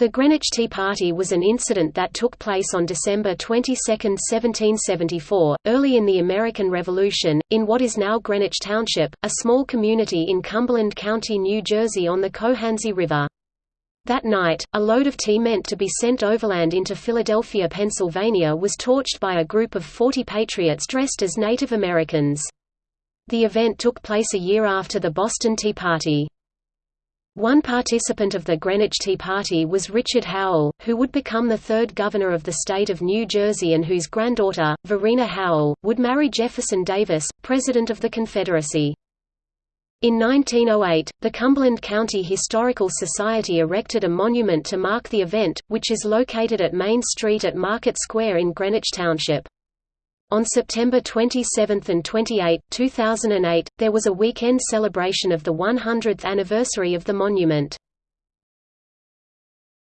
The Greenwich Tea Party was an incident that took place on December 22, 1774, early in the American Revolution, in what is now Greenwich Township, a small community in Cumberland County, New Jersey on the Cohansey River. That night, a load of tea meant to be sent overland into Philadelphia, Pennsylvania was torched by a group of 40 patriots dressed as Native Americans. The event took place a year after the Boston Tea Party. One participant of the Greenwich Tea Party was Richard Howell, who would become the third governor of the state of New Jersey and whose granddaughter, Varina Howell, would marry Jefferson Davis, President of the Confederacy. In 1908, the Cumberland County Historical Society erected a monument to mark the event, which is located at Main Street at Market Square in Greenwich Township. On September 27 and 28, 2008, there was a weekend celebration of the 100th anniversary of the monument.